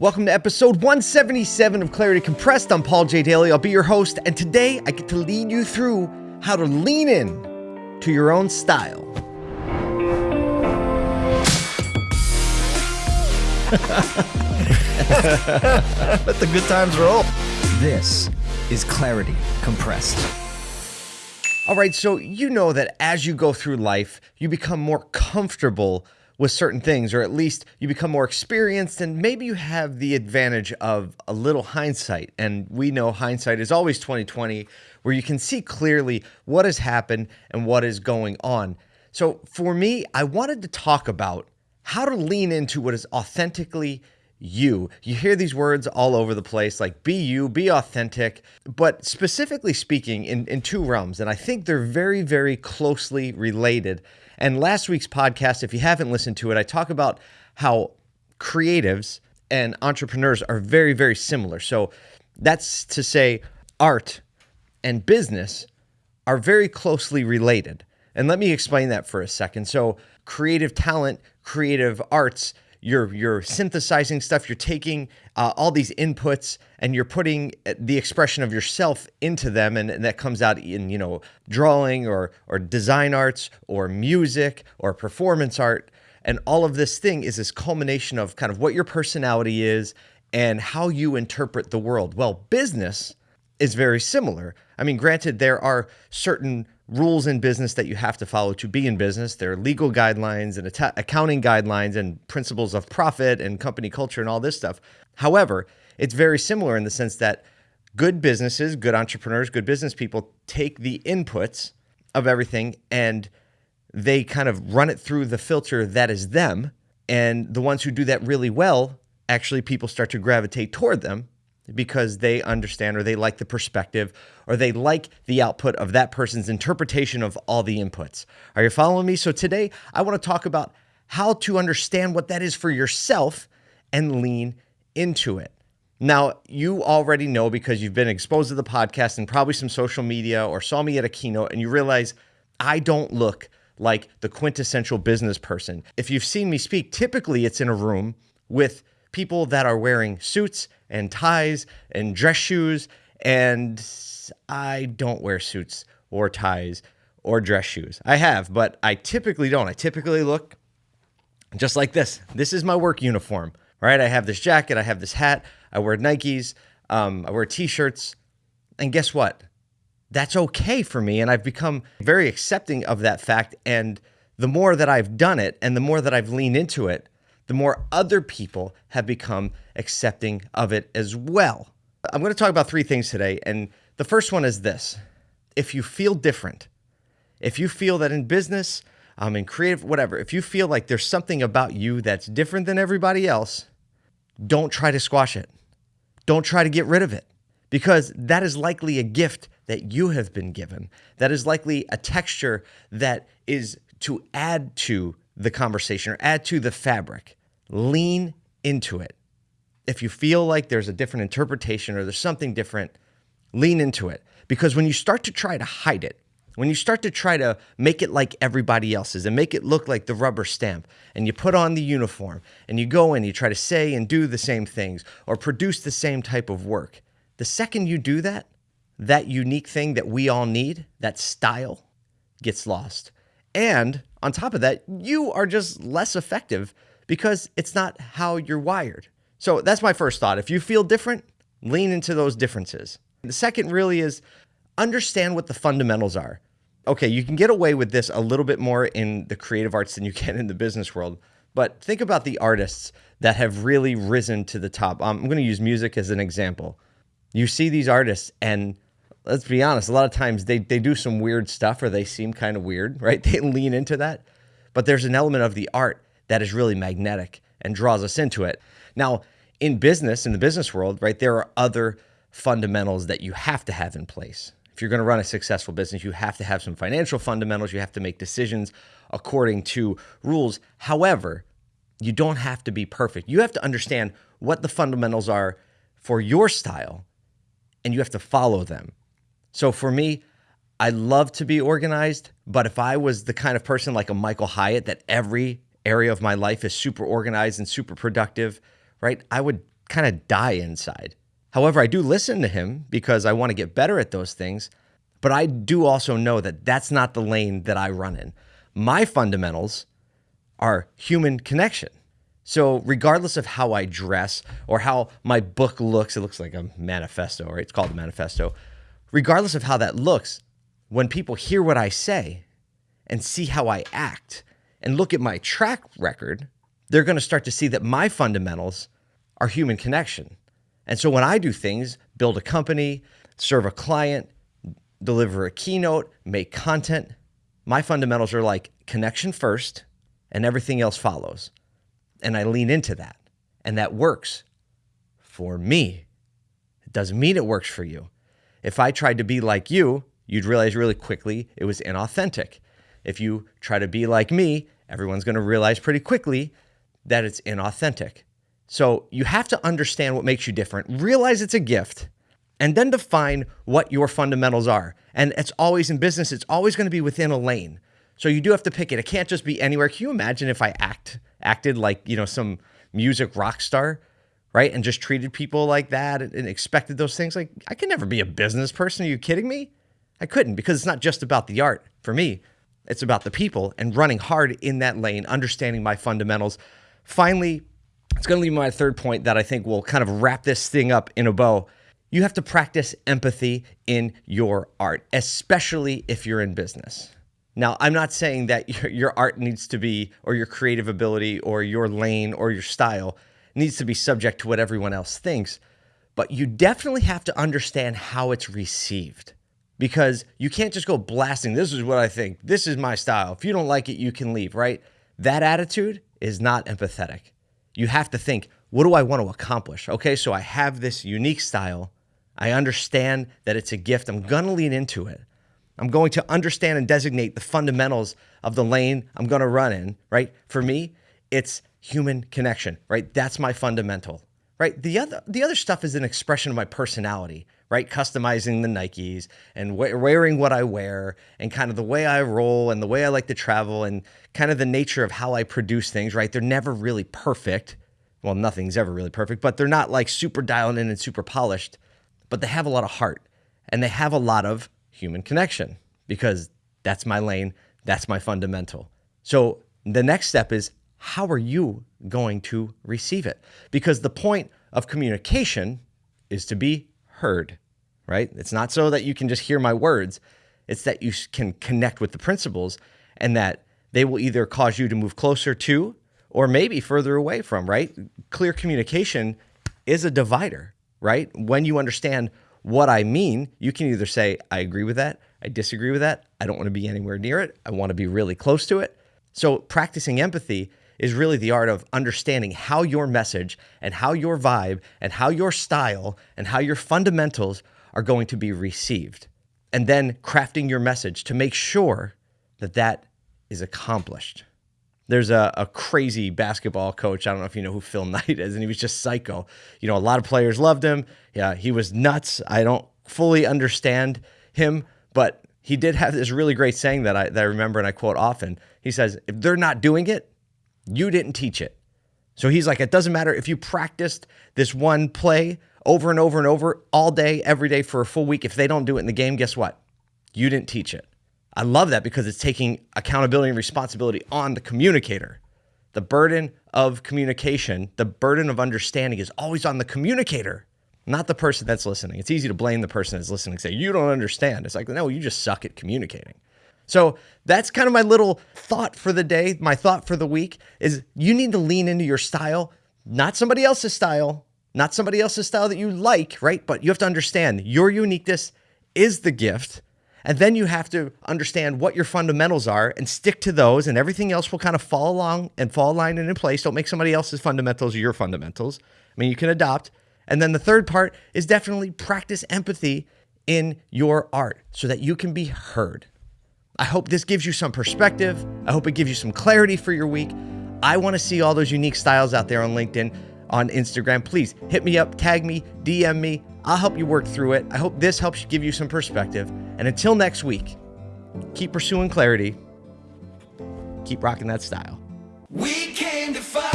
Welcome to episode 177 of Clarity Compressed. I'm Paul J. Daly. I'll be your host, and today I get to lead you through how to lean in to your own style. Let the good times roll. This is Clarity Compressed. All right, so you know that as you go through life, you become more comfortable with certain things, or at least you become more experienced, and maybe you have the advantage of a little hindsight. And we know hindsight is always 2020, where you can see clearly what has happened and what is going on. So for me, I wanted to talk about how to lean into what is authentically you. You hear these words all over the place, like be you, be authentic, but specifically speaking in, in two realms. And I think they're very, very closely related. And last week's podcast, if you haven't listened to it, I talk about how creatives and entrepreneurs are very, very similar. So that's to say, art and business are very closely related. And let me explain that for a second. So, creative talent, creative arts, you're you're synthesizing stuff you're taking uh, all these inputs and you're putting the expression of yourself into them and, and, that comes out in you know drawing or or design arts or music or performance art. And all of this thing is this culmination of kind of what your personality is and how you interpret the world. Well business is very similar i mean granted there are certain rules in business that you have to follow to be in business. There are legal guidelines and accounting guidelines and principles of profit and company culture and all this stuff. However, it's very similar in the sense that good businesses, good entrepreneurs, good business people take the inputs of everything and they kind of run it through the filter that is them. And the ones who do that really well, actually, people start to gravitate toward them because they understand or they like the perspective or they like the output of that person's interpretation of all the inputs. Are you following me? So today I want to talk about how to understand what that is for yourself and lean into it. Now, you already know because you've been exposed to the podcast and probably some social media or saw me at a keynote and you realize I don't look like the quintessential business person. If you've seen me speak, typically it's in a room with people that are wearing suits and ties and dress shoes. And I don't wear suits or ties or dress shoes. I have, but I typically don't. I typically look just like this. This is my work uniform, right? I have this jacket, I have this hat, I wear Nikes, um, I wear t shirts. And guess what? That's okay for me. And I've become very accepting of that fact. And the more that I've done it and the more that I've leaned into it, the more other people have become accepting of it as well. I'm going to talk about three things today. And the first one is this if you feel different, if you feel that in business, um, in creative, whatever, if you feel like there's something about you that's different than everybody else, don't try to squash it. Don't try to get rid of it because that is likely a gift that you have been given. That is likely a texture that is to add to the conversation or add to the fabric. Lean into it. If you feel like there's a different interpretation or there's something different, lean into it. Because when you start to try to hide it, when you start to try to make it like everybody else's and make it look like the rubber stamp, and you put on the uniform and you go in, you try to say and do the same things or produce the same type of work, the second you do that, that unique thing that we all need, that style, gets lost. And on top of that, you are just less effective because it's not how you're wired. So that's my first thought. If you feel different, lean into those differences. The second really is understand what the fundamentals are. Okay, you can get away with this a little bit more in the creative arts than you can in the business world. But think about the artists that have really risen to the top. I'm going to use music as an example. You see these artists, and let's be honest, a lot of times they, they do some weird stuff or they seem kind of weird, right? They lean into that. But there's an element of the art that is really magnetic and draws us into it. Now, in business, in the business world, right, there are other fundamentals that you have to have in place. If you're going to run a successful business, you have to have some financial fundamentals. You have to make decisions according to rules. However, you don't have to be perfect. You have to understand what the fundamentals are for your style and you have to follow them. So for me, I love to be organized, but if I was the kind of person like a Michael Hyatt that every area of my life is super organized and super productive, right? I would kind of die inside. However, I do listen to him because I want to get better at those things. But I do also know that that's not the lane that I run in. My fundamentals are human connection. So, regardless of how I dress or how my book looks, it looks like a manifesto, right? It's called a manifesto. Regardless of how that looks, when people hear what I say and see how I act and look at my track record, they're going to start to see that my fundamentals are human connection. And so, when I do things, build a company, serve a client, deliver a keynote, make content, my fundamentals are like connection first and everything else follows and I lean into that. And that works for me. It doesn't mean it works for you. If I tried to be like you, you'd realize really quickly it was inauthentic. If you try to be like me, everyone's going to realize pretty quickly that it's inauthentic. So you have to understand what makes you different, realize it's a gift, and then define what your fundamentals are. And it's always in business, it's always going to be within a lane. So you do have to pick it. It can't just be anywhere. Can you imagine if I act acted like, you know, some music rock star, right? And just treated people like that and, expected those things? Like I could never be a business person. Are you kidding me? I couldn't because it's not just about the art for me. It's about the people and running hard in that lane, understanding my fundamentals. Finally, it's going to leave my third point that I think will kind of wrap this thing up in a bow. You have to practice empathy in your art, especially if you're in business. Now, I'm not saying that your art needs to be, or your creative ability, or your lane, or your style needs to be subject to what everyone else thinks, but you definitely have to understand how it's received because you can't just go blasting, this is what I think, this is my style. If you don't like it, you can leave, right? That attitude is not empathetic. You have to think, what do I want to accomplish? Okay, so I have this unique style. I understand that it's a gift. I'm going to lean into it. I'm going to understand and designate the fundamentals of the lane I'm going to run in, right? For me, it's human connection, right? That's my fundamental, right? The other the other stuff is an expression of my personality, right? Customizing the Nikes and wearing what I wear and kind of the way I roll and the way I like to travel and kind of the nature of how I produce things, right? They're never really perfect. Well, nothing's ever really perfect, but they're not like super dialed in and super polished, but they have a lot of heart and they have a lot of human connection because that's my lane, that's my fundamental. So the next step is how are you going to receive it? Because the point of communication is to be heard, right? It's not so that you can just hear my words, it's that you can connect with the principles and that they will either cause you to move closer to or maybe further away from, right? Clear communication is a divider, right? When you understand what I mean, you can either say, I agree with that, I disagree with that, I don't want to be anywhere near it, I want to be really close to it. So, practicing empathy is really the art of understanding how your message and how your vibe and how your style and how your fundamentals are going to be received. And then crafting your message to make sure that that is accomplished. There's a, a crazy basketball coach. I don't know if you know who Phil Knight is, and he was just psycho. You know, a lot of players loved him. Yeah, he was nuts. I don't fully understand him, but he did have this really great saying that I, that I remember and I quote often. He says, If they're not doing it, you didn't teach it. So he's like, It doesn't matter if you practiced this one play over and over and over all day, every day for a full week. If they don't do it in the game, guess what? You didn't teach it. I love that because it's taking accountability and responsibility on the communicator. The burden of communication, the burden of understanding is always on the communicator, not the person that's listening. It's easy to blame the person that's listening and say, You don't understand. It's like, No, you just suck at communicating. So that's kind of my little thought for the day. My thought for the week is you need to lean into your style, not somebody else's style, not somebody else's style that you like, right? But you have to understand your uniqueness is the gift and then you have to understand what your fundamentals are and stick to those, and everything else will kind of fall along and fall aligned and in place. Don't make somebody else's fundamentals your fundamentals. I mean, you can adopt. And then the third part is definitely practice empathy in your art so that you can be heard. I hope this gives you some perspective. I hope it gives you some clarity for your week. I want to see all those unique styles out there on LinkedIn, on Instagram. Please hit me up, tag me, DM me. I'll help you work through it. I hope this helps give you some perspective. And until next week, keep pursuing clarity, keep rocking that style. We came to fight.